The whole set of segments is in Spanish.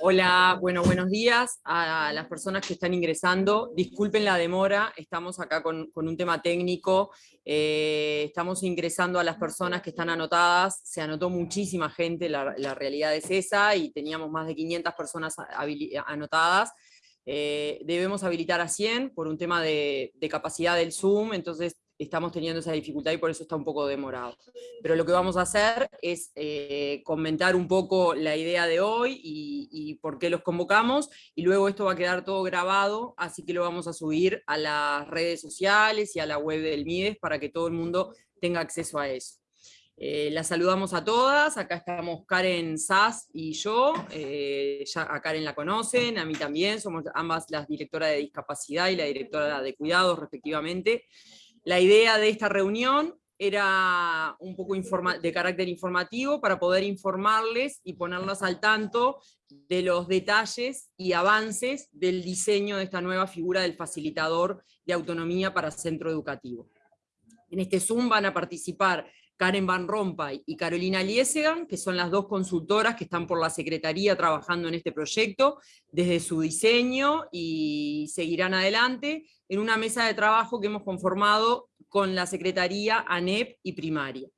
Hola, bueno, buenos días a las personas que están ingresando. Disculpen la demora, estamos acá con, un tema técnico. Eh, estamos ingresando a las personas que están anotadas. Se anotó muchísima gente, la, realidad es esa, y teníamos más de 500 personas anotadas. Eh, debemos habilitar a 100 por un tema de, de capacidad del Zoom, entonces estamos teniendo esa dificultad y por eso está un poco demorado. Pero lo que vamos a hacer es eh, comentar un poco la idea de hoy y, por qué los convocamos, y luego esto va a quedar todo grabado, así que lo vamos a subir a las redes sociales y a la web del MIDES para que todo el mundo tenga acceso a eso. Eh, las saludamos a todas, acá estamos Karen Sass y yo, eh, ya a Karen la conocen, a mí también, somos ambas las directoras de discapacidad y la directora de cuidados respectivamente. La idea de esta reunión era un poco de carácter informativo para poder informarles y ponerlas al tanto de los detalles y avances del diseño de esta nueva figura del facilitador de autonomía para centro educativo. En este Zoom van a participar Karen Van Rompuy y Carolina Liesegan, que son las dos consultoras que están por la Secretaría trabajando en este proyecto, desde su diseño y seguirán adelante en una mesa de trabajo que hemos conformado con la Secretaría ANEP y Primaria.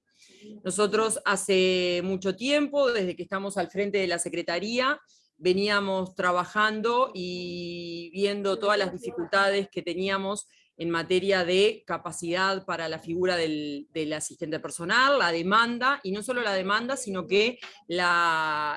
Nosotros hace mucho tiempo, desde que estamos al frente de la Secretaría, veníamos trabajando y viendo todas las dificultades que teníamos en materia de capacidad para la figura del, asistente personal, la demanda, y no solo la demanda, sino que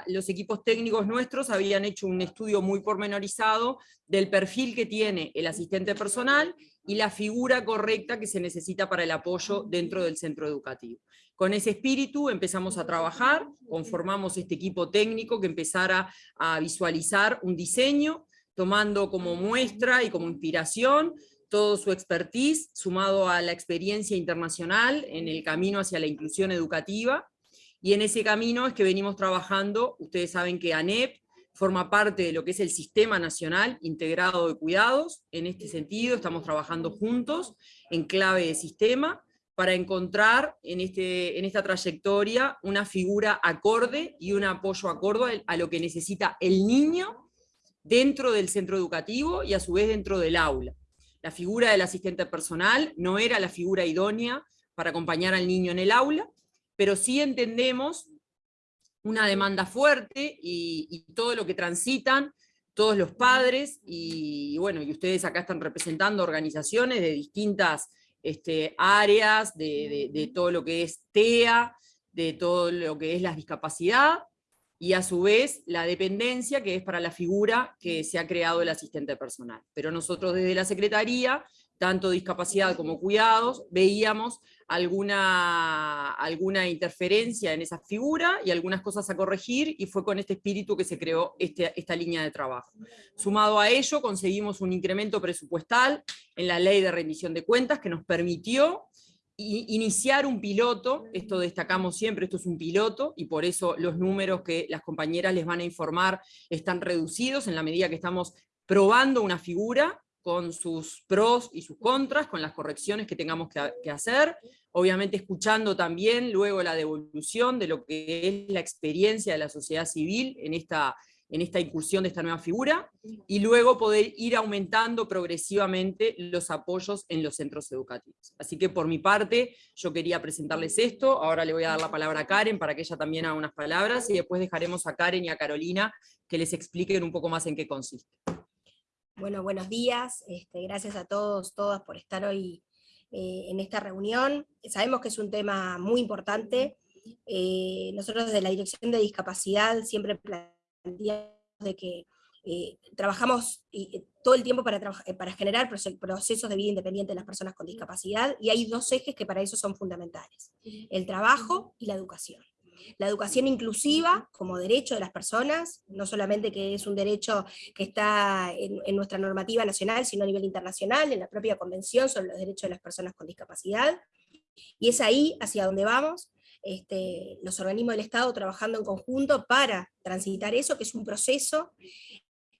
los equipos técnicos nuestros habían hecho un estudio muy pormenorizado del perfil que tiene el asistente personal y la figura correcta que se necesita para el apoyo dentro del centro educativo. Con ese espíritu empezamos a trabajar, conformamos este equipo técnico que empezara a visualizar un diseño, tomando como muestra y como inspiración todo su expertise, sumado a la experiencia internacional en el camino hacia la inclusión educativa, y en ese camino es que venimos trabajando, ustedes saben que ANEP forma parte de lo que es el Sistema Nacional Integrado de Cuidados, en este sentido estamos trabajando juntos en clave de sistema, para encontrar en, este, en esta trayectoria una figura acorde y un apoyo acorde a lo que necesita el niño dentro del centro educativo y a su vez dentro del aula. La figura del asistente personal no era la figura idónea para acompañar al niño en el aula, pero sí entendemos una demanda fuerte y, todo lo que transitan todos los padres, y, bueno, y ustedes acá están representando organizaciones de distintas este, áreas, de, de, todo lo que es TEA, de todo lo que es la discapacidad, y a su vez la dependencia, que es para la figura que se ha creado el asistente personal. Pero nosotros desde la Secretaría, tanto discapacidad como cuidados, veíamos alguna, alguna interferencia en esa figura y algunas cosas a corregir, y fue con este espíritu que se creó este, esta línea de trabajo. Sumado a ello, conseguimos un incremento presupuestal en la ley de rendición de cuentas que nos permitió iniciar un piloto, esto destacamos siempre, esto es un piloto, y por eso los números que las compañeras les van a informar están reducidos en la medida que estamos probando una figura con sus pros y sus contras, con las correcciones que tengamos que, hacer, obviamente escuchando también luego la devolución de lo que es la experiencia de la sociedad civil en esta, en esta incursión de esta nueva figura, y luego poder ir aumentando progresivamente los apoyos en los centros educativos. Así que por mi parte, yo quería presentarles esto, ahora le voy a dar la palabra a Karen para que ella también haga unas palabras, y después dejaremos a Karen y a Carolina que les expliquen un poco más en qué consiste. Bueno, buenos días, este, gracias a todos, todas por estar hoy eh, en esta reunión. Sabemos que es un tema muy importante, eh, nosotros desde la Dirección de Discapacidad siempre de que eh, trabajamos eh, todo el tiempo para, eh, para generar procesos de vida independiente de las personas con discapacidad, y hay dos ejes que para eso son fundamentales, el trabajo y la educación. La educación inclusiva como derecho de las personas, no solamente que es un derecho que está en, en, nuestra normativa nacional, sino a nivel internacional, en la propia convención sobre los derechos de las personas con discapacidad, y es ahí hacia donde vamos, este, los organismos del Estado trabajando en conjunto para transitar eso, que es un proceso,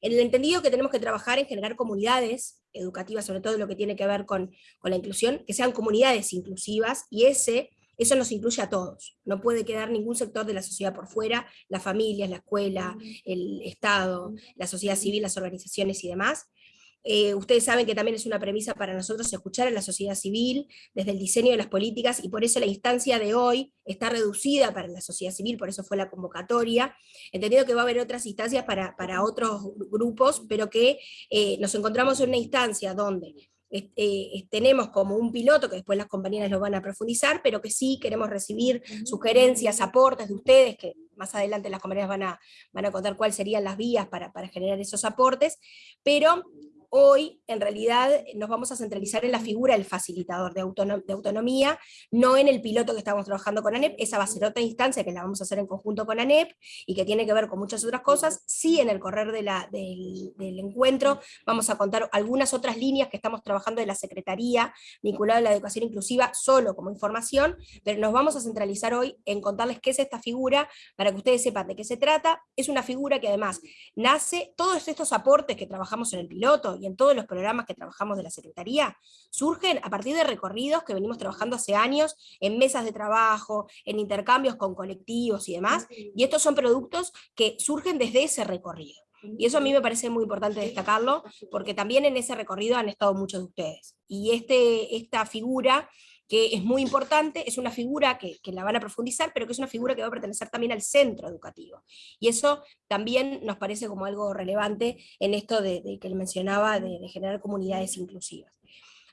en el entendido que tenemos que trabajar en generar comunidades educativas, sobre todo lo que tiene que ver con, la inclusión, que sean comunidades inclusivas, y ese eso nos incluye a todos, no puede quedar ningún sector de la sociedad por fuera, las familias, la escuela, el Estado, la sociedad civil, las organizaciones y demás, eh, ustedes saben que también es una premisa para nosotros escuchar a la sociedad civil desde el diseño de las políticas, y por eso la instancia de hoy está reducida para la sociedad civil, por eso fue la convocatoria, entendido que va a haber otras instancias para, otros grupos, pero que eh, nos encontramos en una instancia donde eh, tenemos como un piloto, que después las compañeras lo van a profundizar, pero que sí queremos recibir sugerencias, aportes de ustedes, que más adelante las compañeras van a, van a contar cuáles serían las vías para, para generar esos aportes, pero hoy en realidad nos vamos a centralizar en la figura del facilitador de, autonomía, no en el piloto que estamos trabajando con ANEP, esa va a ser instancia que la vamos a hacer en conjunto con ANEP, y que tiene que ver con muchas otras cosas, sí en el correr del, encuentro vamos a contar algunas otras líneas que estamos trabajando de la Secretaría, vinculada a la educación inclusiva, solo como información, pero nos vamos a centralizar hoy en contarles qué es esta figura, para que ustedes sepan de qué se trata, es una figura que además nace, todos estos aportes que trabajamos en el piloto, y en todos los programas que trabajamos de la Secretaría, surgen a partir de recorridos que venimos trabajando hace años, en mesas de trabajo, en intercambios con colectivos y demás, y estos son productos que surgen desde ese recorrido. Y eso a mí me parece muy importante destacarlo, porque también en ese recorrido han estado muchos de ustedes. Y este, esta figura que es muy importante, es una figura que, la van a profundizar, pero que es una figura que va a pertenecer también al centro educativo. Y eso también nos parece como algo relevante en esto de, que él mencionaba, de generar comunidades inclusivas.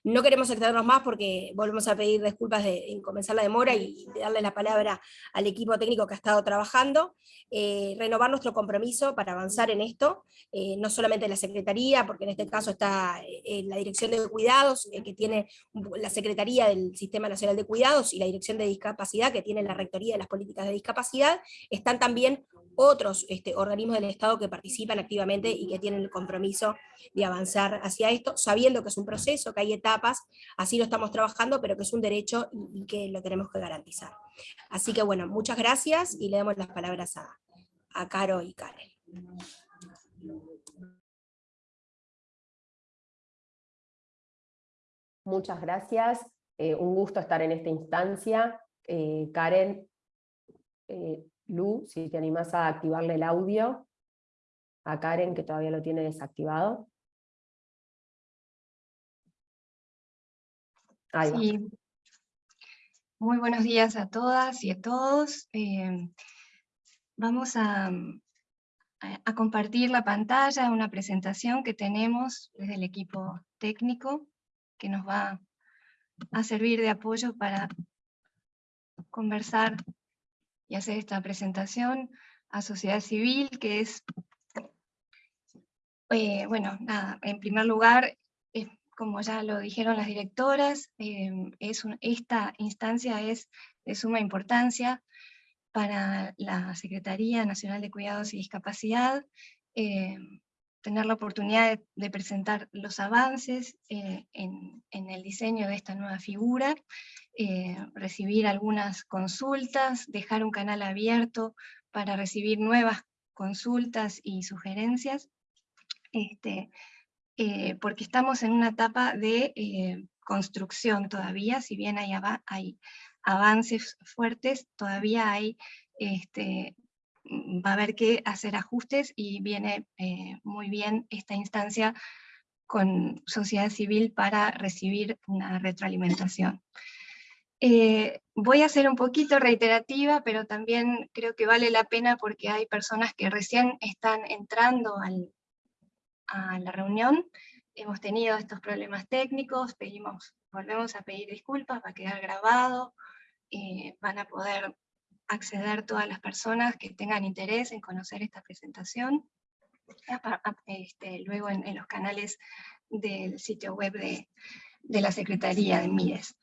No queremos extendernos más porque volvemos a pedir disculpas de, en comenzar la demora y darle la palabra al equipo técnico que ha estado trabajando, eh, renovar nuestro compromiso para avanzar en esto, eh, no solamente la Secretaría, porque en este caso está eh, la Dirección de Cuidados, que tiene la Secretaría del Sistema Nacional de Cuidados, y la Dirección de Discapacidad, que tiene la Rectoría de las Políticas de Discapacidad, están también otros este, organismos del Estado que participan activamente y que tienen el compromiso de avanzar hacia esto, sabiendo que es un proceso, que hay etapas, así lo estamos trabajando, pero que es un derecho y, que lo tenemos que garantizar. Así que bueno, muchas gracias y le damos las palabras a, Caro y Karen. Muchas gracias, eh, un gusto estar en esta instancia. Eh, Karen, eh, Lu, si te animas a activarle el audio a Karen, que todavía lo tiene desactivado. Sí. Muy buenos días a todas y a todos. Eh, vamos a, a, compartir la pantalla, una presentación que tenemos desde el equipo técnico, que nos va a servir de apoyo para conversar y hacer esta presentación a sociedad civil, que es, eh, bueno, nada, en primer lugar, como ya lo dijeron las directoras, em, es esta instancia es de suma importancia para la Secretaría Nacional de Cuidados y Discapacidad, em, tener la oportunidad de, presentar los avances eh, en, el diseño de esta nueva figura, eh, recibir algunas consultas, dejar un canal abierto para recibir nuevas consultas y sugerencias, este, eh, porque estamos en una etapa de construcción todavía, si bien hay, avances fuertes, todavía hay este, Mm, va a haber que hacer ajustes y viene eh, muy bien esta instancia con sociedad civil para recibir una retroalimentación. Eh, voy a ser un poquito reiterativa, pero también creo que vale la pena porque hay personas que recién están entrando a la reunión. Hemos tenido estos problemas técnicos, pedimos, volvemos a pedir disculpas, va a quedar grabado, eh, van a poder acceder todas las personas que tengan interés en conocer esta presentación, este, luego en, los canales del sitio web de, la Secretaría de MIDES.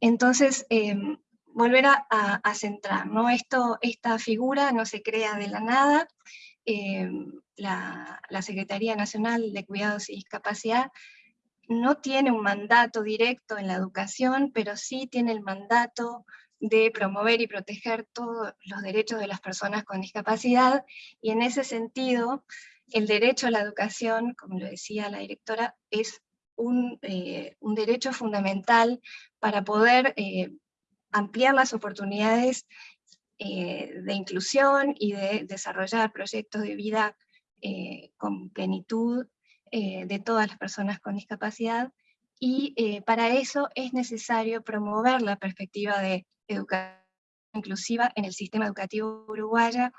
Entonces, em, volver a, centrar, ¿no? Esto, esta figura no se crea de la nada, em, la, Secretaría Nacional de Cuidados y Discapacidad no tiene un mandato directo en la educación, pero sí tiene el mandato de promover y proteger todos los derechos de las personas con discapacidad, y en ese sentido, el derecho a la educación, como lo decía la directora, es un, eh, derecho fundamental para poder eh, ampliar las oportunidades eh, de inclusión y de desarrollar proyectos de vida eh, con plenitud eh, de todas las personas con discapacidad, y para eso es necesario promover la perspectiva de educación inclusiva en el sistema educativo uruguayo,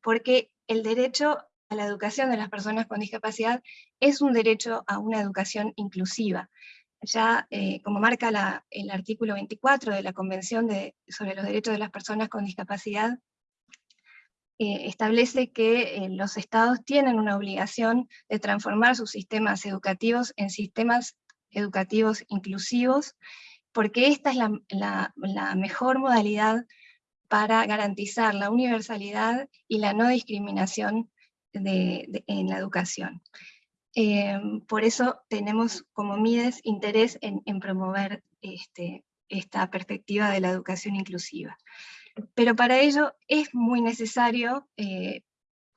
porque el derecho a la educación de las personas con discapacidad es un derecho a una educación inclusiva. Ya, eh, como marca el artículo 24 de la Convención sobre los Derechos de las Personas con Discapacidad, eh, establece que eh, los estados tienen una obligación de transformar sus sistemas educativos en sistemas educativos inclusivos, porque esta es la, la mejor modalidad para garantizar la universalidad y la no discriminación en la educación. Em, por eso tenemos como MIDES interés en, promover este, esta perspectiva de la educación inclusiva. Pero para ello es muy necesario eh,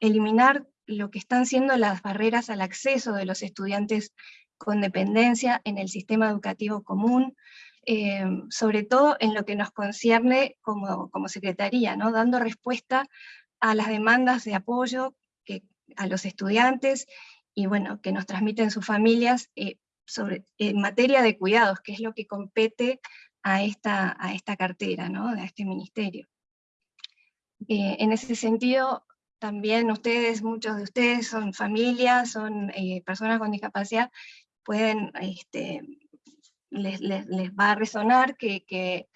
eliminar lo que están siendo las barreras al acceso de los estudiantes con dependencia en el sistema educativo común, em, sobre todo en lo que nos concierne como, como Secretaría, ¿no? dando respuesta a las demandas de apoyo a los estudiantes y bueno, que nos transmiten sus familias eh, sobre, en materia de cuidados, que es lo que compete a esta, a esta cartera, ¿no? a este ministerio. Eh, en ese sentido, también ustedes, muchos de ustedes son familias, son eh, personas con discapacidad, pueden, este, les, les, va a resonar que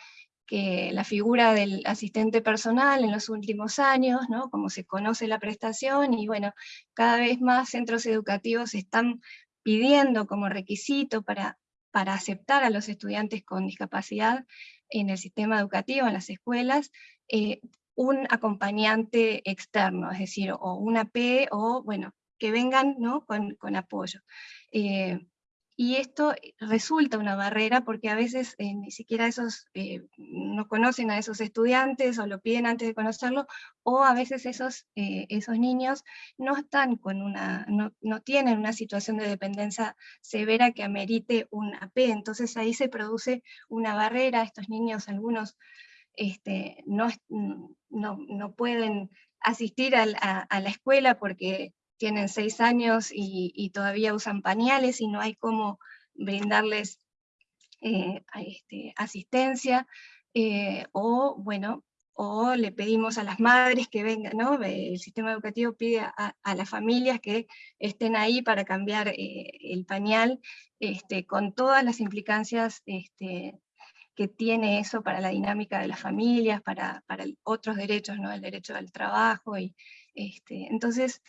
que la figura del asistente personal en los últimos años, ¿no? como se conoce la prestación, y bueno, cada vez más centros educativos están pidiendo como requisito para, para aceptar a los estudiantes con discapacidad en el sistema educativo, en las escuelas, eh, un acompañante externo, es decir, o una P, o bueno, que vengan ¿no? con, con apoyo. Eh, y esto resulta una barrera porque a veces eh, ni siquiera esos eh, no conocen a esos estudiantes o lo piden antes de conocerlo, o a veces esos, eh, esos niños no están con una, no, no, tienen una situación de dependencia severa que amerite un AP, entonces ahí se produce una barrera, estos niños algunos este, no, no, no pueden asistir a la escuela porque tienen seis años y, todavía usan pañales y no hay cómo brindarles eh, este, asistencia, eh, o bueno, o le pedimos a las madres que vengan, ¿no? El sistema educativo pide a, las familias que estén ahí para cambiar eh, el pañal, este, con todas las implicancias este, que tiene eso para la dinámica de las familias, para, para otros derechos, ¿no? el derecho al trabajo, y, entonces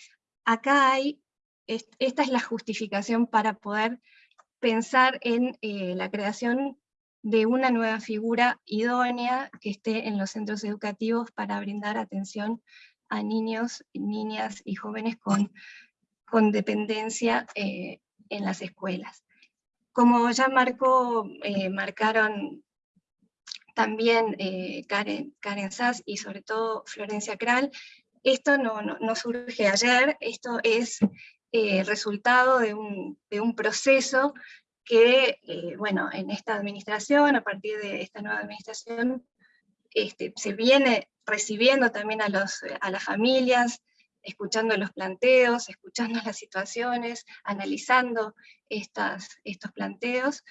acá hay, esta es la justificación para poder pensar en eh, la creación de una nueva figura idónea que esté en los centros educativos para brindar atención a niños, niñas y jóvenes con, con dependencia eh, en las escuelas. Como ya marcó, eh, marcaron también Karen, Karen Sass y sobre todo Florencia Kral, esto no, surge ayer, esto es eh, resultado de un, proceso que, eh, bueno, en esta administración, a partir de esta nueva administración, este, se viene recibiendo también a, los, a las familias, escuchando los planteos, escuchando las situaciones, analizando estas, estos planteos.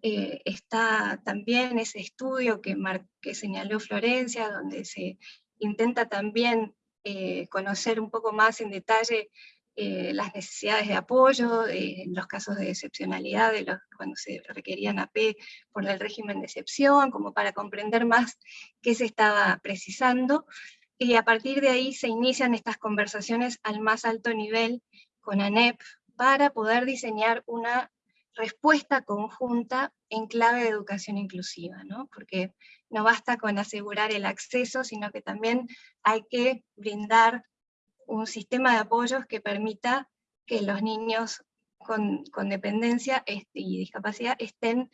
Eh, está también ese estudio que, que señaló Florencia, donde se intenta también eh, conocer un poco más en detalle eh, las necesidades de apoyo, eh, los casos de excepcionalidad, de los, cuando se requerían AP por el régimen de excepción, como para comprender más qué se estaba precisando, y a partir de ahí se inician estas conversaciones al más alto nivel con ANEP, para poder diseñar una respuesta conjunta en clave de educación inclusiva, ¿no? porque no basta con asegurar el acceso, sino que también hay que brindar un sistema de apoyos que permita que los niños con, dependencia este, y discapacidad estén,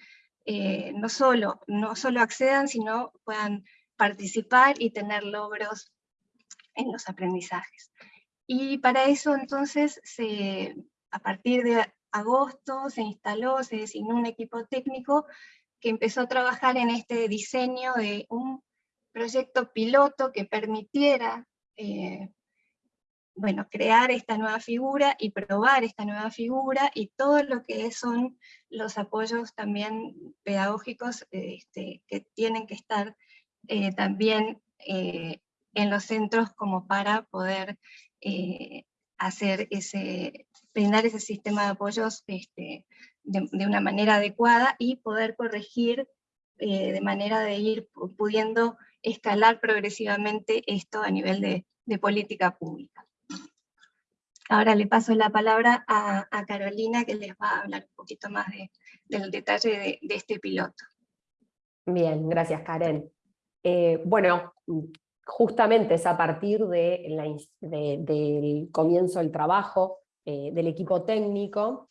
eh, no, solo, no solo accedan, sino puedan participar y tener logros en los aprendizajes. Y para eso entonces, se, a partir de agosto, se instaló, se designó un equipo técnico que empezó a trabajar en este diseño de un proyecto piloto que permitiera eh, bueno, crear esta nueva figura y probar esta nueva figura y todo lo que son los apoyos también pedagógicos este, que tienen que estar eh, también eh, en los centros como para poder hacer ese, brindar ese sistema de apoyos este, de, una manera adecuada y poder corregir de manera de ir pudiendo escalar progresivamente esto a nivel de política pública. Ahora le paso la palabra a, Carolina que les va a hablar un poquito más del detalle de, este piloto. Bien, gracias Karen. Eh, bueno, justamente es a partir de del comienzo del trabajo eh, del equipo técnico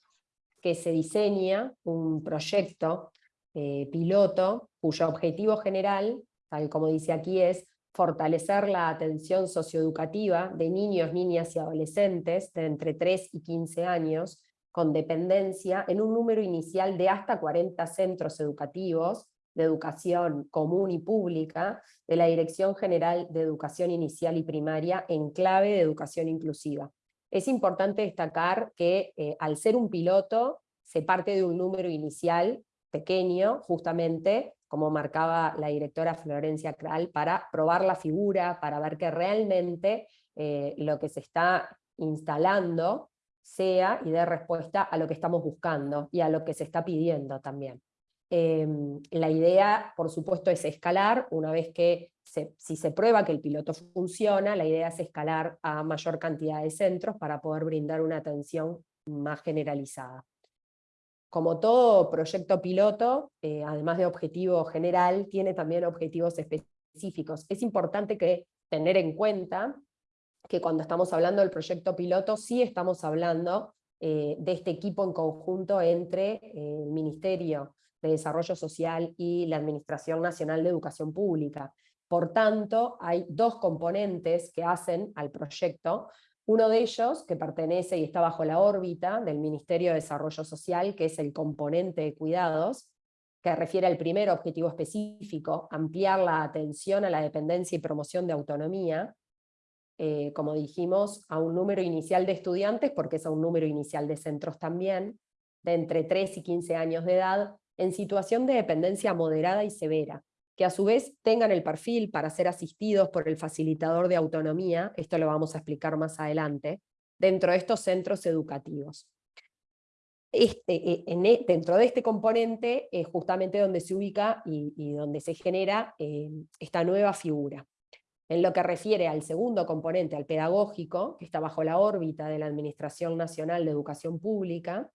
que se diseña un proyecto eh, piloto cuyo objetivo general, tal como dice aquí, es fortalecer la atención socioeducativa de niños, niñas y adolescentes de entre 3 y 15 años con dependencia en un número inicial de hasta 40 centros educativos de educación común y pública de la Dirección General de Educación Inicial y Primaria en clave de educación inclusiva. Es importante destacar que eh, al ser un piloto se parte de un número inicial pequeño, justamente como marcaba la directora Florencia Kral, para probar la figura, para ver que realmente eh, lo que se está instalando sea y dé respuesta a lo que estamos buscando y a lo que se está pidiendo también. Em, la idea, por supuesto, es escalar, una vez que si se prueba que el piloto funciona, la idea es escalar a mayor cantidad de centros para poder brindar una atención más generalizada. Como todo proyecto piloto, eh, además de objetivo general, tiene también objetivos específicos. Es importante que tener en cuenta que cuando estamos hablando del proyecto piloto, sí estamos hablando eh, de este equipo en conjunto entre eh, el Ministerio de Desarrollo Social y la Administración Nacional de Educación Pública. Por tanto, hay dos componentes que hacen al proyecto. Uno de ellos, que pertenece y está bajo la órbita del Ministerio de Desarrollo Social, que es el componente de cuidados, que refiere al primer objetivo específico, ampliar la atención a la dependencia y promoción de autonomía, eh, como dijimos, a un número inicial de estudiantes, porque es a un número inicial de centros también, de entre 3 y 15 años de edad, en situación de dependencia moderada y severa, que a su vez tengan el perfil para ser asistidos por el facilitador de autonomía, esto lo vamos a explicar más adelante, dentro de estos centros educativos. Este, eh, e, dentro de este componente es justamente donde se ubica y, donde se genera eh, esta nueva figura. En lo que refiere al segundo componente, al pedagógico, que está bajo la órbita de la Administración Nacional de Educación Pública,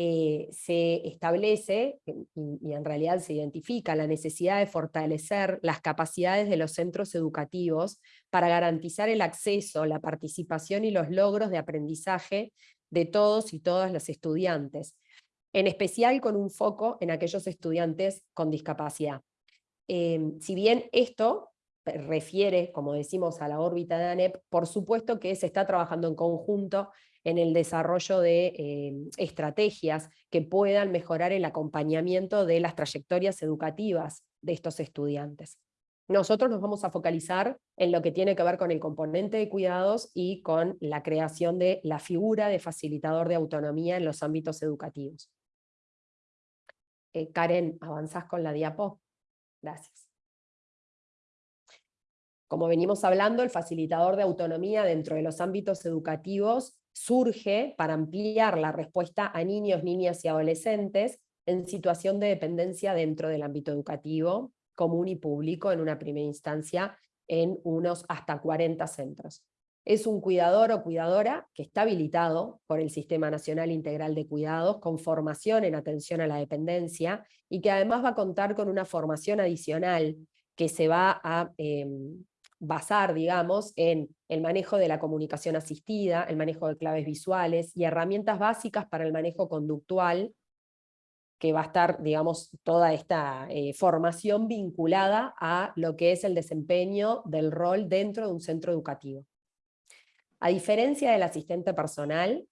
eh, se establece, y, en realidad se identifica, la necesidad de fortalecer las capacidades de los centros educativos para garantizar el acceso, la participación y los logros de aprendizaje de todos y todas los estudiantes, en especial con un foco en aquellos estudiantes con discapacidad. Em, si bien esto refiere, como decimos, a la órbita de ANEP, por supuesto que se está trabajando en conjunto en el desarrollo de eh, estrategias que puedan mejorar el acompañamiento de las trayectorias educativas de estos estudiantes. Nosotros nos vamos a focalizar en lo que tiene que ver con el componente de cuidados y con la creación de la figura de facilitador de autonomía en los ámbitos educativos. Eh, Karen, ¿avanzás con la diapo? Gracias. Como venimos hablando, el facilitador de autonomía dentro de los ámbitos educativos surge para ampliar la respuesta a niños, niñas y adolescentes en situación de dependencia dentro del ámbito educativo, común y público en una primera instancia en unos hasta 40 centros. Es un cuidador o cuidadora que está habilitado por el Sistema Nacional Integral de Cuidados con formación en atención a la dependencia y que además va a contar con una formación adicional que se va a em, basar, digamos, en el manejo de la comunicación asistida, el manejo de claves visuales y herramientas básicas para el manejo conductual, que va a estar, digamos, toda esta eh, formación vinculada a lo que es el desempeño del rol dentro de un centro educativo. A diferencia del asistente personal,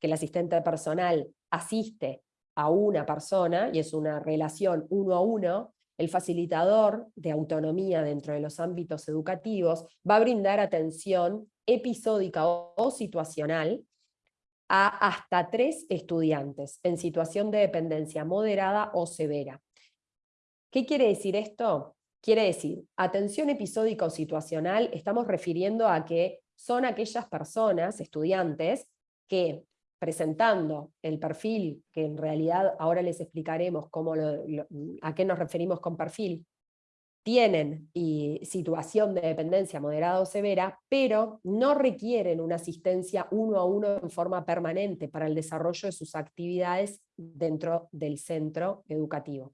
que el asistente personal asiste a una persona, y es una relación uno a uno, el facilitador de autonomía dentro de los ámbitos educativos va a brindar atención episódica o situacional a hasta tres estudiantes en situación de dependencia moderada o severa. ¿Qué quiere decir esto? Quiere decir, atención episódica o situacional, estamos refiriendo a que son aquellas personas, estudiantes, que presentando el perfil, que en realidad ahora les explicaremos cómo a qué nos referimos con perfil, tienen situación de dependencia moderada o severa, pero no requieren una asistencia uno a uno en forma permanente para el desarrollo de sus actividades dentro del centro educativo.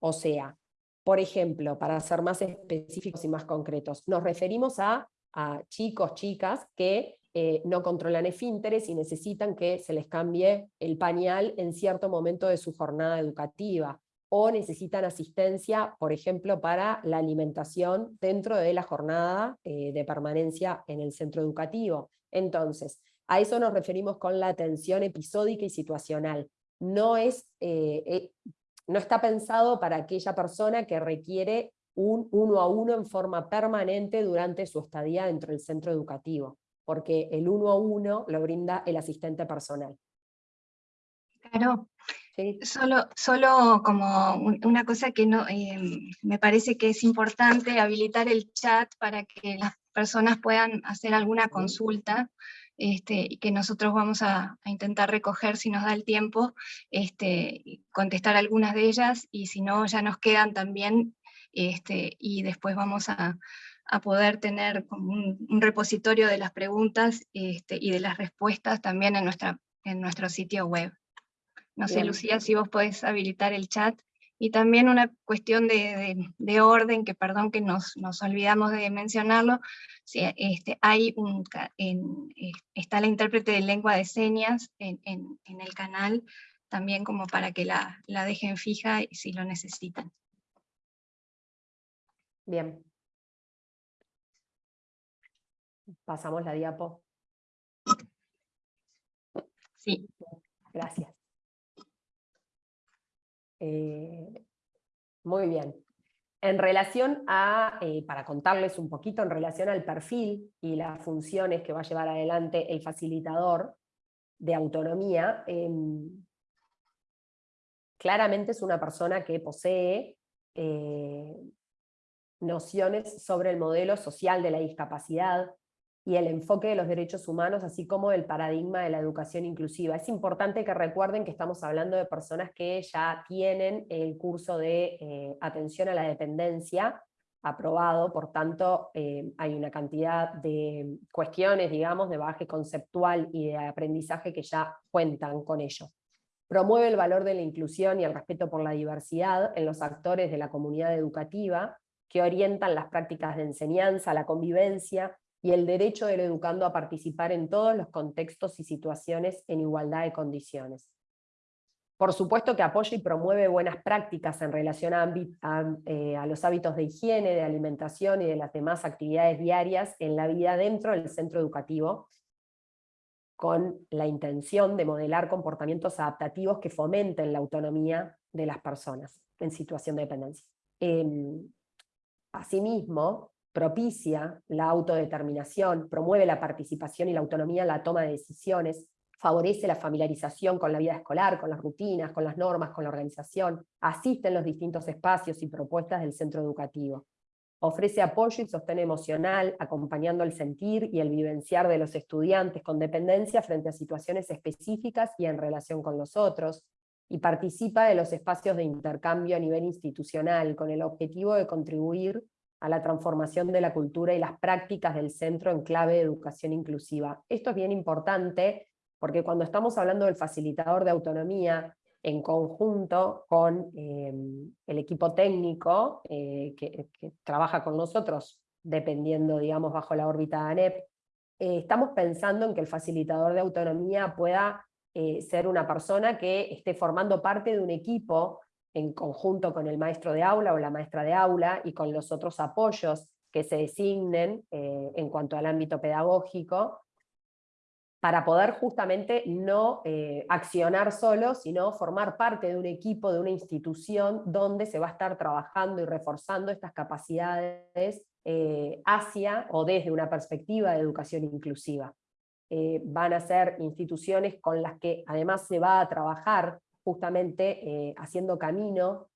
O sea, por ejemplo, para ser más específicos y más concretos, nos referimos a, a chicos, chicas que eh, no controlan esfínteres y necesitan que se les cambie el pañal en cierto momento de su jornada educativa, o necesitan asistencia, por ejemplo, para la alimentación dentro de la jornada eh, de permanencia en el centro educativo. Entonces, a eso nos referimos con la atención episódica y situacional. No, es, eh, no está pensado para aquella persona que requiere un uno a uno en forma permanente durante su estadía dentro del centro educativo porque el uno a uno lo brinda el asistente personal. Claro, solo, solo como una cosa que no, eh, me parece que es importante habilitar el chat para que las personas puedan hacer alguna consulta este, y que nosotros vamos a, intentar recoger si nos da el tiempo, este, contestar algunas de ellas y si no ya nos quedan también este, y después vamos a, a poder tener un, repositorio de las preguntas este, y de las respuestas también en, nuestra, en nuestro sitio web. No sé, Lucía, si vos podés habilitar el chat. Y también una cuestión de, orden, que perdón que nos, nos olvidamos de mencionarlo, si, este, hay un, está la intérprete de lengua de señas en, en, el canal, también como para que la, la dejen fija si lo necesitan. Bien, Pasamos la diapo. Sí. Gracias. Eh, muy bien. En relación a, eh, para contarles un poquito, en relación al perfil y las funciones que va a llevar adelante el facilitador de autonomía, em, claramente es una persona que posee eh, nociones sobre el modelo social de la discapacidad, y el enfoque de los derechos humanos, así como el paradigma de la educación inclusiva. Es importante que recuerden que estamos hablando de personas que ya tienen el curso de eh, atención a la dependencia aprobado, por tanto eh, hay una cantidad de cuestiones, digamos, de base conceptual y de aprendizaje que ya cuentan con ello. Promueve el valor de la inclusión y el respeto por la diversidad en los actores de la comunidad educativa, que orientan las prácticas de enseñanza, la convivencia y el derecho del educando a participar en todos los contextos y situaciones en igualdad de condiciones. Por supuesto que apoya y promueve buenas prácticas en relación a, eh, a, los hábitos de higiene, de alimentación y de las demás actividades diarias en la vida dentro del centro educativo, con la intención de modelar comportamientos adaptativos que fomenten la autonomía de las personas en situación de dependencia. Em, asimismo, propicia la autodeterminación, promueve la participación y la autonomía en la toma de decisiones, favorece la familiarización con la vida escolar, con las rutinas, con las normas, con la organización, asiste en los distintos espacios y propuestas del centro educativo. Ofrece apoyo y sostén emocional, acompañando el sentir y el vivenciar de los estudiantes con dependencia frente a situaciones específicas y en relación con los otros, y participa de los espacios de intercambio a nivel institucional, con el objetivo de contribuir a la transformación de la cultura y las prácticas del centro en clave de educación inclusiva. Esto es bien importante porque cuando estamos hablando del facilitador de autonomía, en conjunto con eh, el equipo técnico eh, que, trabaja con nosotros, dependiendo, digamos, bajo la órbita de ANEP, eh, estamos pensando en que el facilitador de autonomía pueda ser una persona que esté formando parte de un equipo en conjunto con el maestro de aula o la maestra de aula y con los otros apoyos que se designen eh, en cuanto al ámbito pedagógico, para poder justamente no eh, accionar solo, sino formar parte de un equipo, de una institución donde se va a estar trabajando y reforzando estas capacidades eh, hacia o desde una perspectiva de educación inclusiva. Van a ser instituciones con las que además se va a trabajar justamente haciendo camino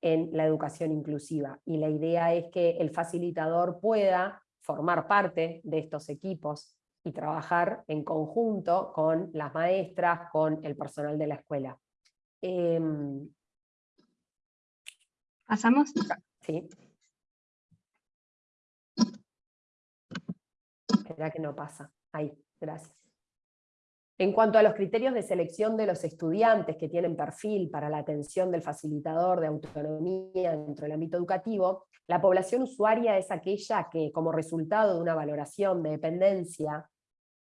en la educación inclusiva. Y la idea es que el facilitador pueda formar parte de estos equipos y trabajar en conjunto con las maestras, con el personal de la escuela. Em, ¿Pasamos? Sí. Espera que no pasa. Ahí, gracias. En cuanto a los criterios de selección de los estudiantes que tienen perfil para la atención del facilitador de autonomía dentro del ámbito educativo, la población usuaria es aquella que, como resultado de una valoración de dependencia,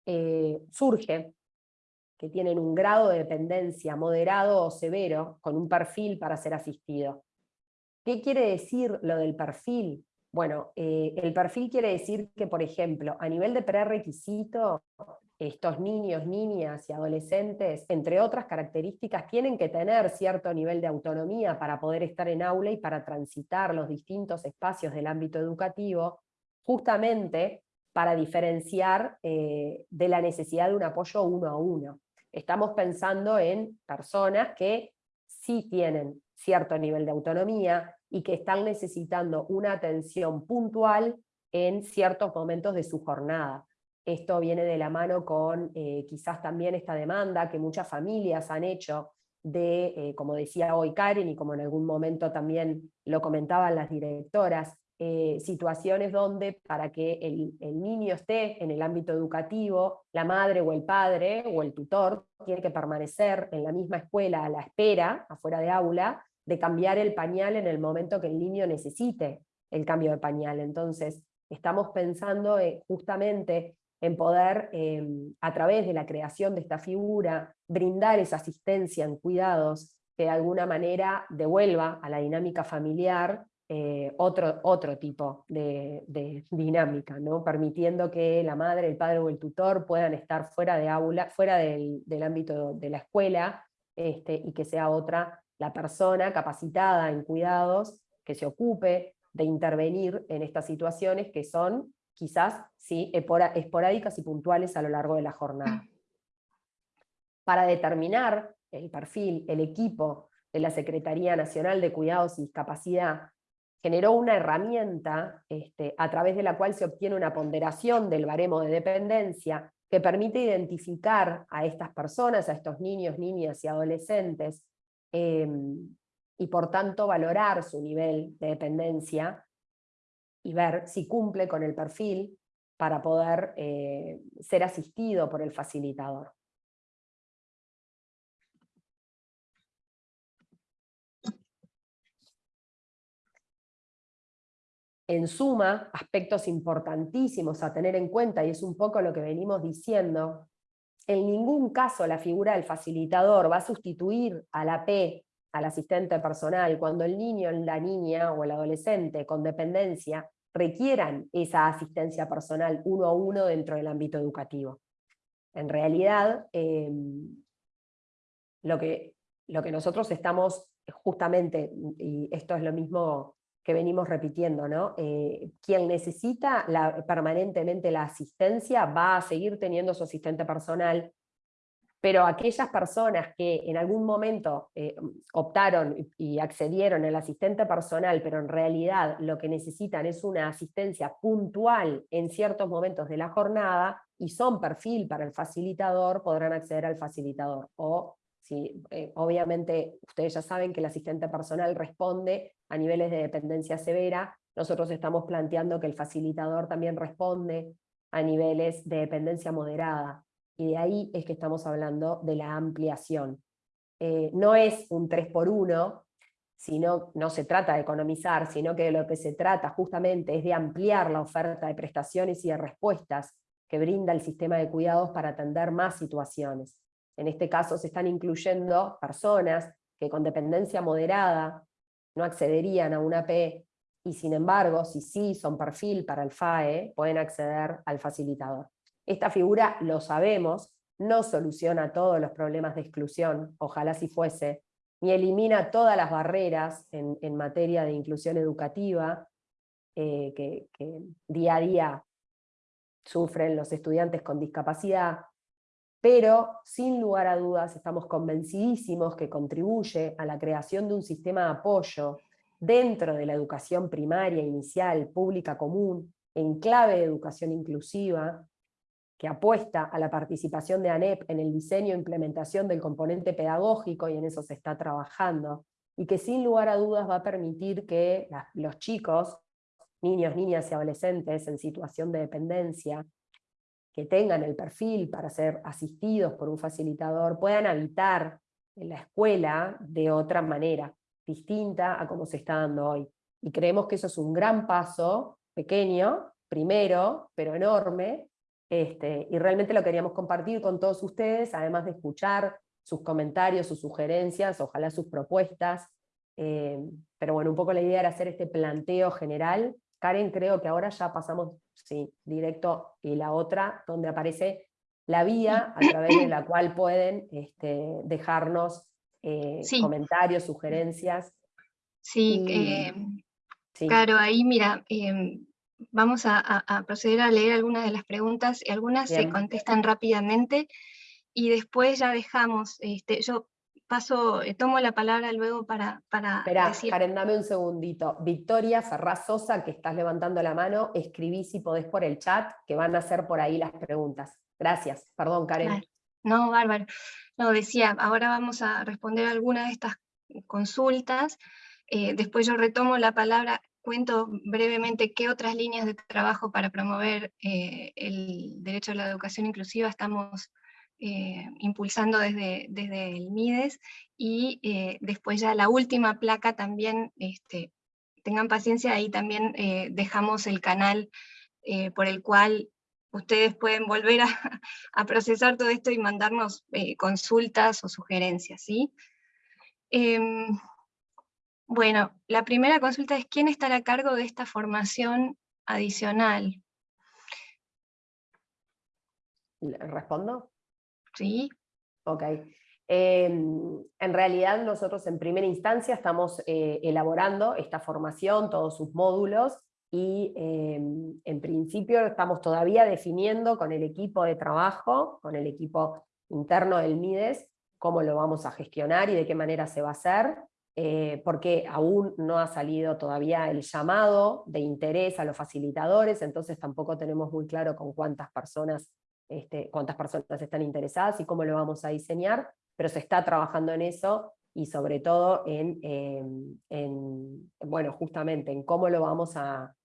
eh, surge, que tienen un grado de dependencia moderado o severo, con un perfil para ser asistido. ¿Qué quiere decir lo del perfil? Bueno, eh, el perfil quiere decir que, por ejemplo, a nivel de prerequisito, estos niños, niñas y adolescentes, entre otras características, tienen que tener cierto nivel de autonomía para poder estar en aula y para transitar los distintos espacios del ámbito educativo, justamente para diferenciar eh, de la necesidad de un apoyo uno a uno. Estamos pensando en personas que sí tienen cierto nivel de autonomía, y que están necesitando una atención puntual en ciertos momentos de su jornada. Esto viene de la mano con eh, quizás también esta demanda que muchas familias han hecho de, eh, como decía hoy Karen, y como en algún momento también lo comentaban las directoras, eh, situaciones donde para que el, niño esté en el ámbito educativo, la madre o el padre o el tutor tiene que permanecer en la misma escuela a la espera, afuera de aula, de cambiar el pañal en el momento que el niño necesite el cambio de pañal. Entonces, estamos pensando justamente en poder, em, a través de la creación de esta figura, brindar esa asistencia en cuidados que de alguna manera devuelva a la dinámica familiar eh, otro, otro tipo de, dinámica, ¿no? permitiendo que la madre, el padre o el tutor puedan estar fuera, de aula, fuera del, ámbito de la escuela este, y que sea otra la persona capacitada en cuidados que se ocupe de intervenir en estas situaciones que son quizás sí, esporádicas y puntuales a lo largo de la jornada. Para determinar el perfil, el equipo de la Secretaría Nacional de Cuidados y Discapacidad generó una herramienta este, a través de la cual se obtiene una ponderación del baremo de dependencia que permite identificar a estas personas, a estos niños, niñas y adolescentes Em, y por tanto valorar su nivel de dependencia y ver si cumple con el perfil para poder eh, ser asistido por el facilitador. En suma, aspectos importantísimos a tener en cuenta, y es un poco lo que venimos diciendo, en ningún caso la figura del facilitador va a sustituir a la P, al asistente personal, cuando el niño, la niña o el adolescente con dependencia requieran esa asistencia personal uno a uno dentro del ámbito educativo. En realidad, em, lo, que, lo que nosotros estamos justamente, y esto es lo mismo que venimos repitiendo, ¿no? Eh, quien necesita permanentemente la asistencia va a seguir teniendo su asistente personal, pero aquellas personas que en algún momento eh, optaron y accedieron al asistente personal, pero en realidad lo que necesitan es una asistencia puntual en ciertos momentos de la jornada, y son perfil para el facilitador, podrán acceder al facilitador, o si, eh, obviamente ustedes ya saben que el asistente personal responde a niveles de dependencia severa, nosotros estamos planteando que el facilitador también responde a niveles de dependencia moderada, y de ahí es que estamos hablando de la ampliación. Eh, no es un 3 por 1, sino, no se trata de economizar, sino que de lo que se trata justamente es de ampliar la oferta de prestaciones y de respuestas que brinda el sistema de cuidados para atender más situaciones. En este caso se están incluyendo personas que con dependencia moderada no accederían a una P, y sin embargo, si sí son perfil para el FAE, pueden acceder al facilitador. Esta figura, lo sabemos, no soluciona todos los problemas de exclusión, ojalá si fuese, ni elimina todas las barreras en, materia de inclusión educativa eh, que, día a día sufren los estudiantes con discapacidad, pero sin lugar a dudas estamos convencidísimos que contribuye a la creación de un sistema de apoyo dentro de la educación primaria, inicial, pública común, en clave de educación inclusiva, que apuesta a la participación de ANEP en el diseño e implementación del componente pedagógico, y en eso se está trabajando, y que sin lugar a dudas va a permitir que los chicos, niños, niñas y adolescentes en situación de dependencia, que tengan el perfil para ser asistidos por un facilitador, puedan habitar en la escuela de otra manera, distinta a como se está dando hoy. Y creemos que eso es un gran paso, pequeño, primero, pero enorme, este, y realmente lo queríamos compartir con todos ustedes, además de escuchar sus comentarios, sus sugerencias, ojalá sus propuestas. Eh, pero bueno, un poco la idea era hacer este planteo general. Karen, creo que ahora ya pasamos sí, directo y la otra, donde aparece la vía a través de la cual pueden este, dejarnos eh, comentarios, sugerencias. Sí, eh, claro, ahí mira, em, vamos a, proceder a leer algunas de las preguntas, y algunas se contestan rápidamente, y después ya dejamos, este, yo paso, eh, tomo la palabra luego para, para decir... Karen, dame un segundito. Victoria Ferraz Sosa, que estás levantando la mano, escribí si podés por el chat, que van a ser por ahí las preguntas. Gracias, perdón Karen. No, bárbaro. No, decía, ahora vamos a responder algunas de estas consultas, eh, después yo retomo la palabra cuento brevemente qué otras líneas de trabajo para promover eh, el derecho a la educación inclusiva estamos eh, impulsando desde, desde el MIDES, y eh, después ya la última placa también, este, tengan paciencia, ahí también dejamos el canal por el cual ustedes pueden volver a, a, procesar todo esto y mandarnos consultas o sugerencias. ¿sí? Bueno, la primera consulta es ¿quién estará a cargo de esta formación adicional? ¿Respondo? Sí. Ok. Em, en realidad nosotros en primera instancia estamos eh, elaborando esta formación, todos sus módulos, y em, en principio estamos todavía definiendo con el equipo de trabajo, con el equipo interno del MIDES, cómo lo vamos a gestionar y de qué manera se va a hacer. Eh, porque aún no ha salido todavía el llamado de interés a los facilitadores, entonces tampoco tenemos muy claro con cuántas personas, este, cuántas personas están interesadas y cómo lo vamos a diseñar, pero se está trabajando en eso y sobre todo en, em, bueno, justamente en cómo lo vamos a,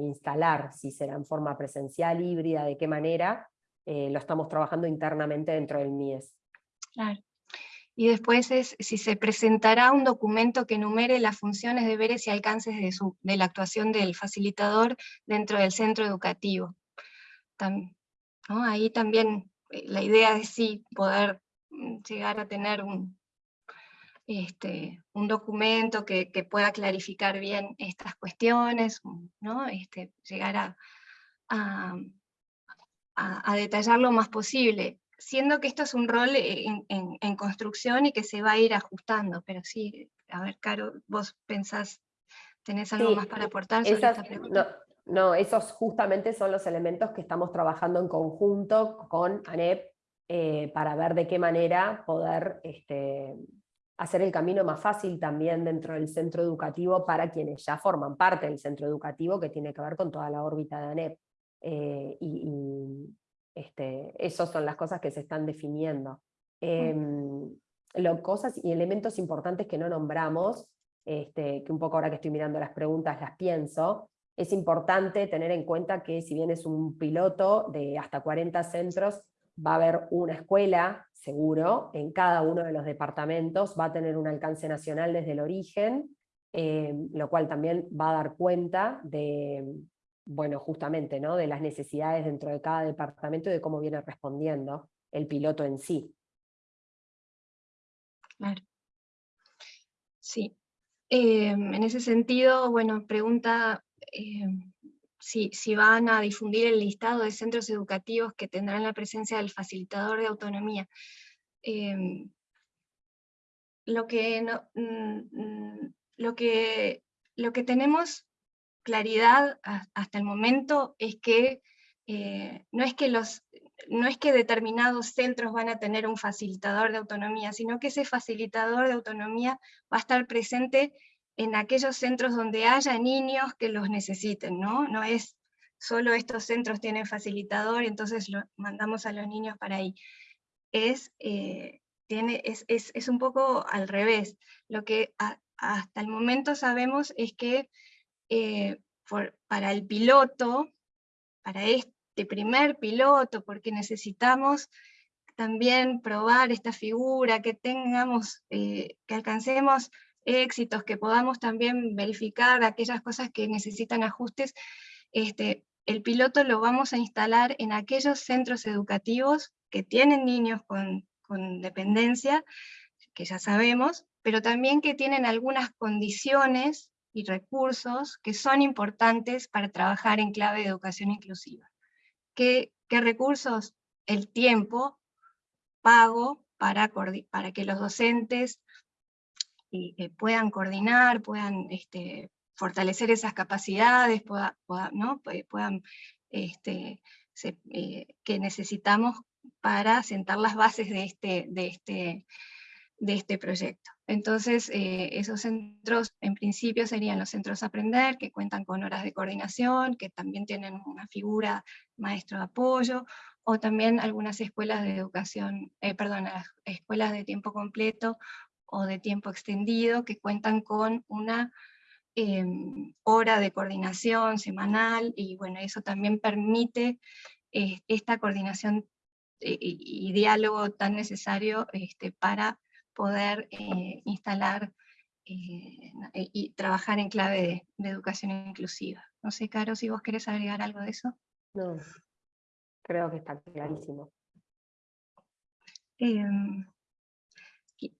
instalar, si será en forma presencial, híbrida, de qué manera, eh, lo estamos trabajando internamente dentro del MIES. Claro y después es si se presentará un documento que enumere las funciones, deberes y alcances de, de la actuación del facilitador dentro del centro educativo. Ahí también eh, la idea es sí poder mm, llegar a tener un, este, un documento que, pueda clarificar bien estas cuestiones, ¿no? este, llegar a detallar lo más posible siendo que esto es un rol en, construcción y que se va a ir ajustando, pero sí, a ver, Caro, vos pensás, ¿tenés algo más para aportar sobre esta pregunta? No, esos justamente son los elementos que estamos trabajando en conjunto con ANEP eh, para ver de qué manera poder este, hacer el camino más fácil también dentro del centro educativo para quienes ya forman parte del centro educativo que tiene que ver con toda la órbita de ANEP. Eh, y, este, esas son las cosas que se están definiendo. Em, cosas y elementos importantes que no nombramos, este, que un poco ahora que estoy mirando las preguntas las pienso, es importante tener en cuenta que si bien es un piloto de hasta 40 centros, va a haber una escuela, seguro, en cada uno de los departamentos, va a tener un alcance nacional desde el origen, em, lo cual también va a dar cuenta de, bueno, justamente, ¿no? de las necesidades dentro de cada departamento y de cómo viene respondiendo el piloto en sí. Claro. Sí. Em, en ese sentido, bueno, pregunta em, si, si, van a difundir el listado de centros educativos que tendrán la presencia del facilitador de autonomía. Em, lo, que no, mm, mm, lo, que, lo que tenemos claridad hasta el momento es que eh, no, es que los, no es que determinados centros van a tener un facilitador de autonomía, sino que ese facilitador de autonomía va a estar presente en aquellos centros donde haya niños que los necesiten, ¿no? No es solo estos centros tienen facilitador entonces lo mandamos a los niños para ahí. Es, eh, tiene, es, es, es, un poco al revés. Lo que hasta el momento sabemos es que eh, para el piloto, para este primer piloto, porque necesitamos también probar esta figura, que tengamos, eh, que alcancemos éxitos, que podamos también verificar aquellas cosas que necesitan ajustes, este, el piloto lo vamos a instalar en aquellos centros educativos que tienen niños con, con dependencia, que ya sabemos, pero también que tienen algunas condiciones y recursos que son importantes para trabajar en clave de educación inclusiva. ¿Qué, recursos? El tiempo, pago para, para que los docentes eh, puedan coordinar, puedan este, fortalecer esas capacidades, ¿no? puedan, este, eh, que necesitamos para sentar las bases de este, de este, de este proyecto. Entonces, eh, esos centros en principio serían los centros aprender, que cuentan con horas de coordinación, que también tienen una figura maestro de apoyo, o también algunas escuelas de educación, eh, perdón, escuelas de tiempo completo o de tiempo extendido, que cuentan con una em, hora de coordinación semanal, y bueno, eso también permite eh, esta coordinación y, diálogo tan necesario este, para poder eh, instalar eh, y trabajar en clave de, educación inclusiva. No sé, Caro, si vos querés agregar algo de eso. No, creo que está clarísimo. Em,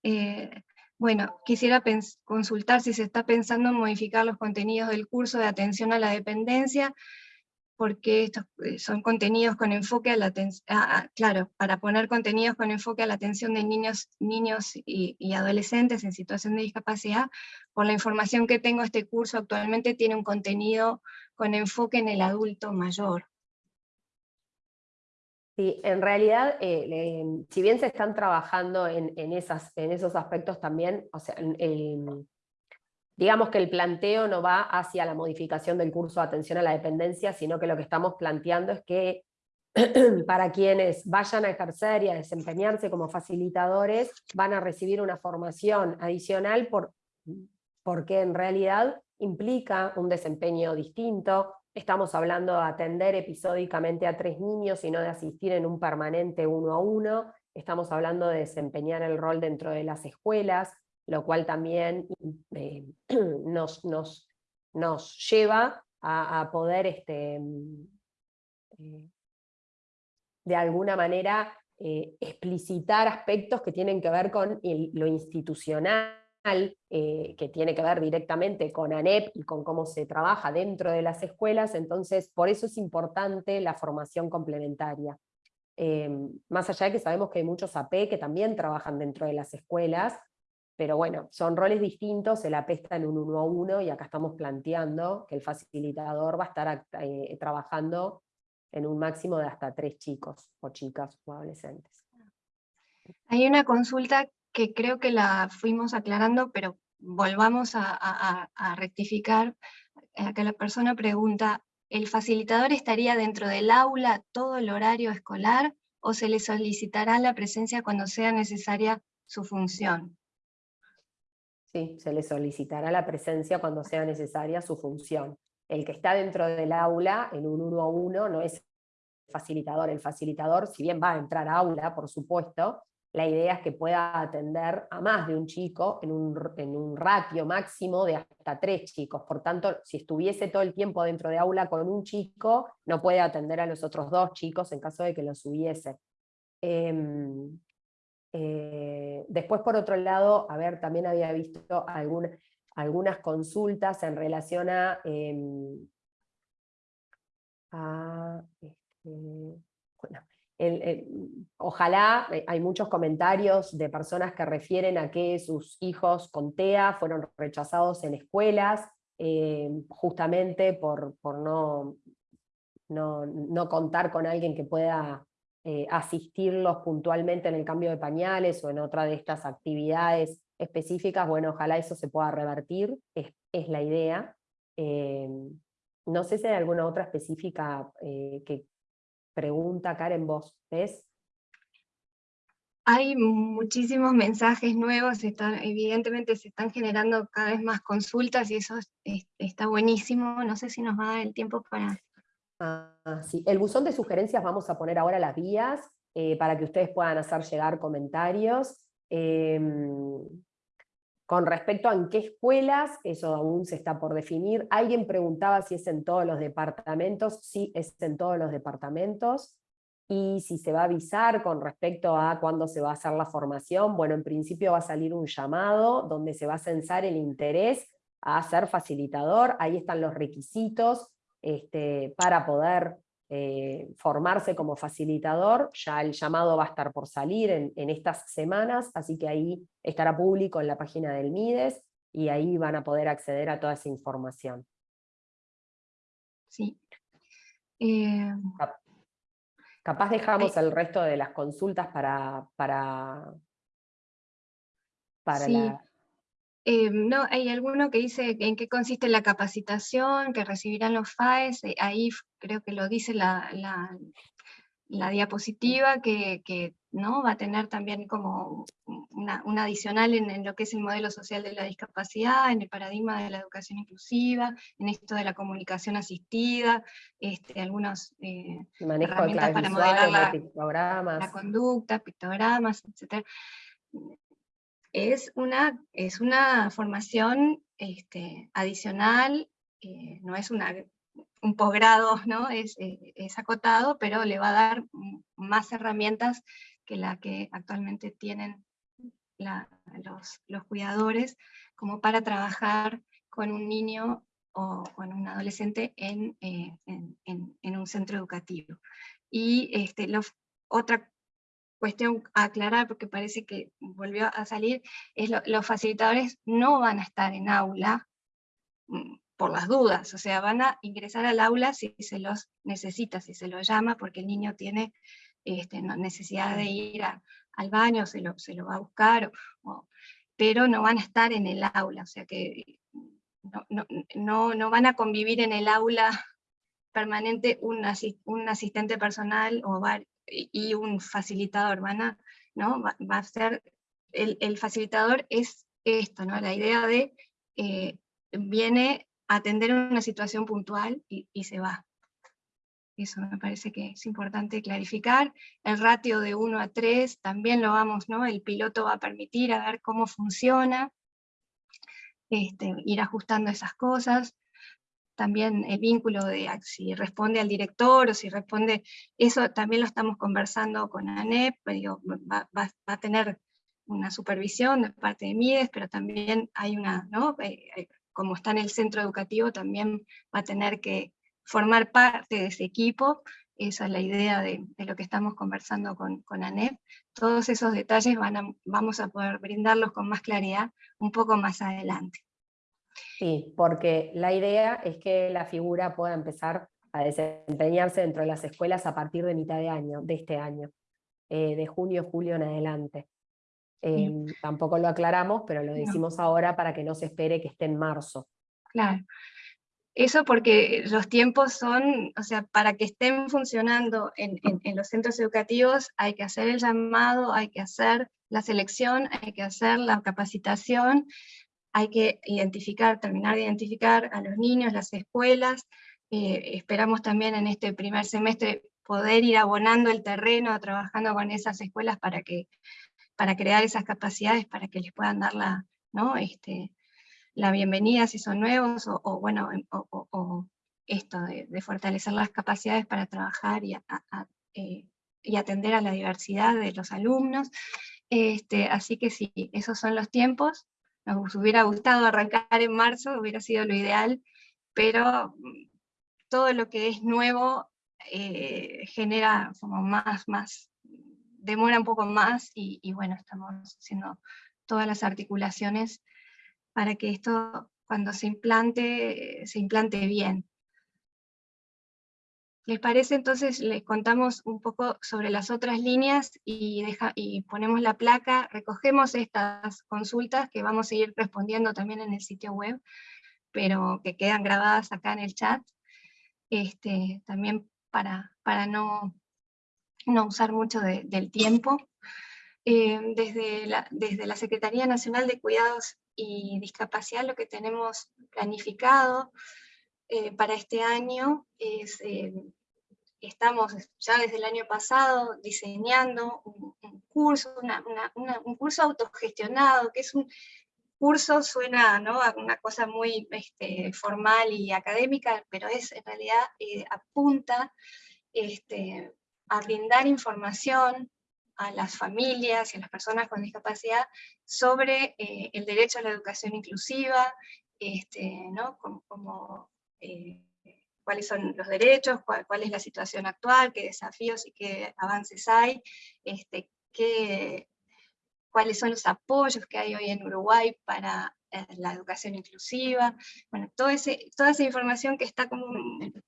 eh, bueno, quisiera consultar si se está pensando en modificar los contenidos del curso de atención a la dependencia, porque estos eh, son contenidos con enfoque a la atención, claro, para poner contenidos con enfoque a la atención de niños, niños y, adolescentes en situación de discapacidad, por la información que tengo, este curso actualmente tiene un contenido con enfoque en el adulto mayor. Sí, en realidad, eh, si bien se están trabajando en, esos aspectos también, o sea, digamos que el planteo no va hacia la modificación del curso de atención a la dependencia, sino que lo que estamos planteando es que para quienes vayan a ejercer y a desempeñarse como facilitadores, van a recibir una formación adicional por, porque en realidad implica un desempeño distinto, estamos hablando de atender episódicamente a tres niños y no de asistir en un permanente uno a uno, estamos hablando de desempeñar el rol dentro de las escuelas, lo cual también eh, nos, nos, nos, lleva a, poder este, mm, eh, de alguna manera eh, explicitar aspectos que tienen que ver con lo institucional, que tiene que ver directamente con ANEP y con cómo se trabaja dentro de las escuelas, entonces por eso es importante la formación complementaria. más allá de que sabemos que hay muchos AP que también trabajan dentro de las escuelas, pero bueno, son roles distintos, el AP está en un uno a uno y acá estamos planteando que el facilitador va a estar eh, trabajando en un máximo de hasta tres chicos o chicas o adolescentes. Hay una consulta que creo que la fuimos aclarando, pero volvamos a, rectificar. Acá la persona pregunta, ¿el facilitador estaría dentro del aula todo el horario escolar o se le solicitará la presencia cuando sea necesaria su función? Sí, se le solicitará la presencia cuando sea necesaria su función. El que está dentro del aula, en un uno a uno, no es facilitador. El facilitador, si bien va a entrar a aula, por supuesto, la idea es que pueda atender a más de un chico en un, en un ratio máximo de hasta tres chicos. Por tanto, si estuviese todo el tiempo dentro de aula con un chico, no puede atender a los otros dos chicos en caso de que los hubiese. Em, eh, después, por otro lado, a ver, también había visto algunas consultas en relación a, em. Este, ojalá, eh, hay muchos comentarios de personas que refieren a que sus hijos con TEA fueron rechazados en escuelas, eh, justamente por, por no, no, contar con alguien que pueda eh, asistirlos puntualmente en el cambio de pañales o en otra de estas actividades específicas, bueno, ojalá eso se pueda revertir, es, la idea. no sé si hay alguna otra específica que, pregunta Karen, vos ves. Hay muchísimos mensajes nuevos, están, evidentemente se están generando cada vez más consultas y eso está buenísimo, no sé si nos va a dar el tiempo para... Ah, sí. El buzón de sugerencias vamos a poner ahora las vías eh, para que ustedes puedan hacer llegar comentarios. Em, con respecto a en qué escuelas, eso aún se está por definir. Alguien preguntaba si es en todos los departamentos, sí es en todos los departamentos, y si se va a avisar con respecto a cuándo se va a hacer la formación, bueno, en principio va a salir un llamado donde se va a censar el interés a ser facilitador, ahí están los requisitos este, para poder eh, formarse como facilitador, ya el llamado va a estar por salir en, estas semanas, así que ahí estará público en la página del MIDES, y ahí van a poder acceder a toda esa información. Sí. Eh, capaz dejamos el resto de las consultas para, para, para la eh, no, hay alguno que dice en qué consiste la capacitación, que recibirán los FAES, eh, ahí creo que lo dice la, diapositiva, que, ¿no? va a tener también como una, adicional en, lo que es el modelo social de la discapacidad, en el paradigma de la educación inclusiva, en esto de la comunicación asistida, este, algunas eh, herramientas para modelar la, la, conducta, pictogramas, etc es una, es una formación este, adicional, eh, no es un posgrado, ¿no? Es, eh, es, acotado, pero le va a dar más herramientas que la que actualmente tienen los, los, cuidadores, como para trabajar con un niño o con un adolescente en, eh, en, un centro educativo. Y este, otra cuestión a aclarar, porque parece que volvió a salir, es lo, los facilitadores no van a estar en aula mm, por las dudas, o sea, van a ingresar al aula si se los necesita, si se los llama, porque el niño tiene este, necesidad de ir al baño, se lo, se lo va a buscar, pero no van a estar en el aula, o sea que no, no, no, van a convivir en el aula permanente un, un asistente personal o, y un facilitador, van a, ¿no? va, a ser, el, facilitador es esto, ¿no? la idea de eh, viene a atender una situación puntual y, se va. Eso me parece que es importante clarificar. El ratio de 1 a 3 también lo vamos, ¿no? el piloto va a permitir a ver cómo funciona, este, ir ajustando esas cosas también el vínculo de si responde al director o si responde, eso también lo estamos conversando con ANEP, pues va, a tener una supervisión de parte de MIDES, pero también hay una, ¿no? Eh, eh, como está en el centro educativo, también va a tener que formar parte de ese equipo, esa es la idea de, lo que estamos conversando con, con, ANEP. Todos esos detalles van vamos a poder brindarlos con más claridad un poco más adelante. Sí, porque la idea es que la figura pueda empezar a desempeñarse dentro de las escuelas a partir de mitad de año, de este año, eh, de junio, julio en adelante. Em, tampoco lo aclaramos, pero lo decimos ahora para que no se espere que esté en marzo. Claro. Eso porque los tiempos son, o sea, para que estén funcionando en, en, los centros educativos hay que hacer el llamado, hay que hacer la selección, hay que hacer la capacitación, hay que identificar, terminar de identificar a los niños, las escuelas, eh, esperamos también en este primer semestre poder ir abonando el terreno, trabajando con esas escuelas para, que, para crear esas capacidades, para que les puedan dar la, ¿no? este, la bienvenida si son nuevos, o, bueno, o, esto de, fortalecer las capacidades para trabajar y, eh, y, atender a la diversidad de los alumnos. Este, así que sí, esos son los tiempos nos hubiera gustado arrancar en marzo, hubiera sido lo ideal, pero mm, todo lo que es nuevo eh, genera como más, más, demora un poco más y, y, bueno, estamos haciendo todas las articulaciones para que esto cuando se implante, se implante bien. ¿Les parece? Entonces les contamos un poco sobre las otras líneas y, deja, y ponemos la placa, recogemos estas consultas que vamos a ir respondiendo también en el sitio web, pero que quedan grabadas acá en el chat, este, también para, para no, no usar mucho del tiempo. Eh, desde, la, desde la Secretaría Nacional de Cuidados y Discapacidad lo que tenemos planificado eh, para este año eh, estamos ya desde el año pasado diseñando un, curso, un curso autogestionado, que es un curso, suena ¿no? a una cosa muy este, formal y académica, pero es en realidad eh, apunta este, a brindar información a las familias y a las personas con discapacidad sobre el derecho a la educación inclusiva, este, ¿no? como, eh, cuáles son los derechos, cuál, es la situación actual, qué desafíos y qué avances hay, este, qué, cuáles son los apoyos que hay hoy en Uruguay para eh, la educación inclusiva, bueno, todo ese, toda esa información que está como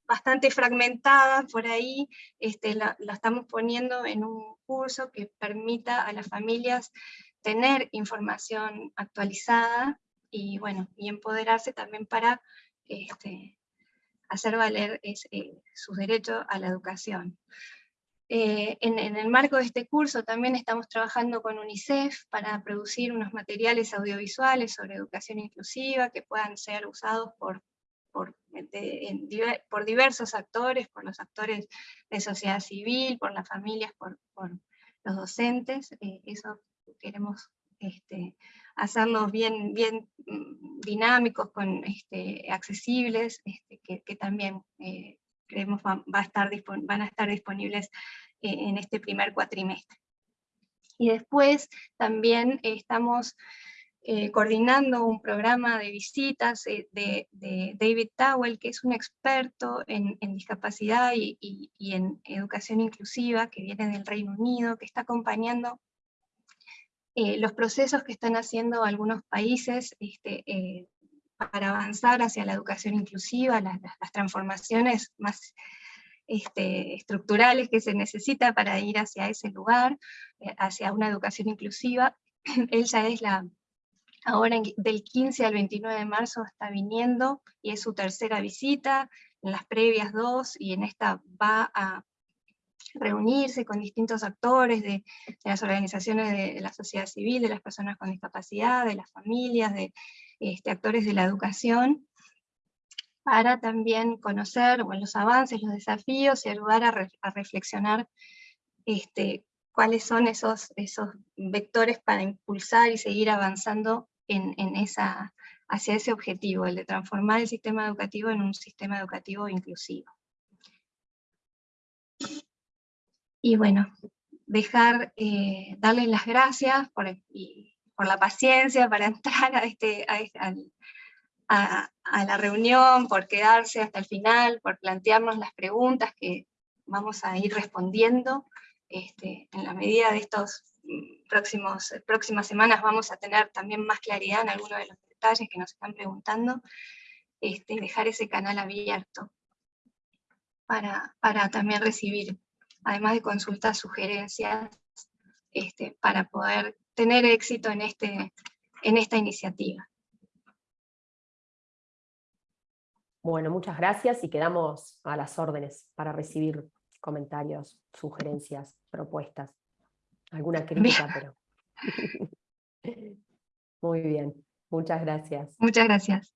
bastante fragmentada por ahí, este, la, la, estamos poniendo en un curso que permita a las familias tener información actualizada y, bueno, y empoderarse también para este, hacer valer es, eh, sus derechos a la educación. Eh, en, el marco de este curso también estamos trabajando con UNICEF para producir unos materiales audiovisuales sobre educación inclusiva que puedan ser usados por, por, por diversos actores, por los actores de sociedad civil, por las familias, por, los docentes. Eh, eso queremos este, hacerlos bien, bien mm, dinámicos, con, este, accesibles, este, que, también eh, creemos va, a estar van a estar disponibles eh, en este primer cuatrimestre. Y después también estamos eh, coordinando un programa de visitas de, David Towell, que es un experto en, discapacidad y, y, en educación inclusiva, que viene del Reino Unido, que está acompañando eh, los procesos que están haciendo algunos países este, eh, para avanzar hacia la educación inclusiva, las, transformaciones más este, estructurales que se necesita para ir hacia ese lugar, eh, hacia una educación inclusiva. Él ya es la, ahora del 15 al 29 de marzo está viniendo, y es su tercera visita, en las previas dos, y en esta va a reunirse con distintos actores de, las organizaciones de, la sociedad civil, de las personas con discapacidad, de las familias, de este, actores de la educación, para también conocer los avances, los desafíos y ayudar a, reflexionar este, cuáles son esos, esos vectores para impulsar y seguir avanzando en, esa, hacia ese objetivo, el de transformar el sistema educativo en un sistema educativo inclusivo. Y bueno, dejar, eh, darles las gracias por, por, la paciencia para entrar a, este, este a, a, la reunión, por quedarse hasta el final, por plantearnos las preguntas que vamos a ir respondiendo. Este, en la medida de estos próximos, próximas semanas vamos a tener también más claridad en algunos de los detalles que nos están preguntando, este, dejar ese canal abierto para, para también recibir además de consultas, sugerencias, este, para poder tener éxito en, este, en esta iniciativa. Bueno, muchas gracias y quedamos a las órdenes para recibir comentarios, sugerencias, propuestas. Alguna crítica, pero... Muy bien, muchas gracias. Muchas gracias.